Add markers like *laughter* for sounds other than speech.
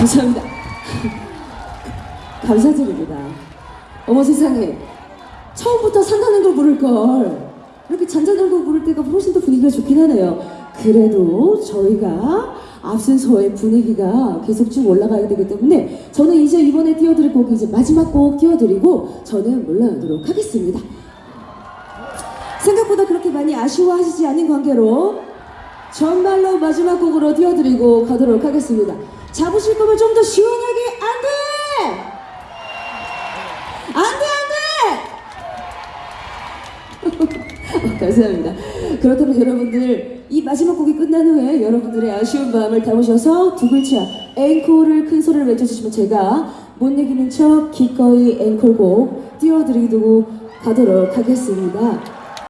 감사합니다. 감사드립니다. 어머 세상에 처음부터 산다는 걸 부를 걸 이렇게 잔잔한 거 부를 때가 훨씬 더 분위기가 좋긴 하네요. 그래도 저희가 앞순서의 분위기가 계속 쭉 올라가야 되기 때문에 저는 이제 이번에 띄워드릴 곡이 이제 마지막 곡 띄워드리고 저는 물러나도록 하겠습니다. 생각보다 그렇게 많이 아쉬워하시지 않은 관계로 정말로 마지막 곡으로 띄워드리고 가도록 하겠습니다. 잡으실 거면 좀 더 시원하게 안 돼! 안 돼, 안 돼! 어, *laughs* 감사합니다. 그렇다면 여러분들 이 마지막 곡이 끝난 후에 여러분들의 아쉬운 마음을 담으셔서 두 글자 앵콜을 큰 소리를 외쳐주시면 제가 못 이기는 척 기꺼이 앵콜곡 띄워드리고 가도록 하겠습니다.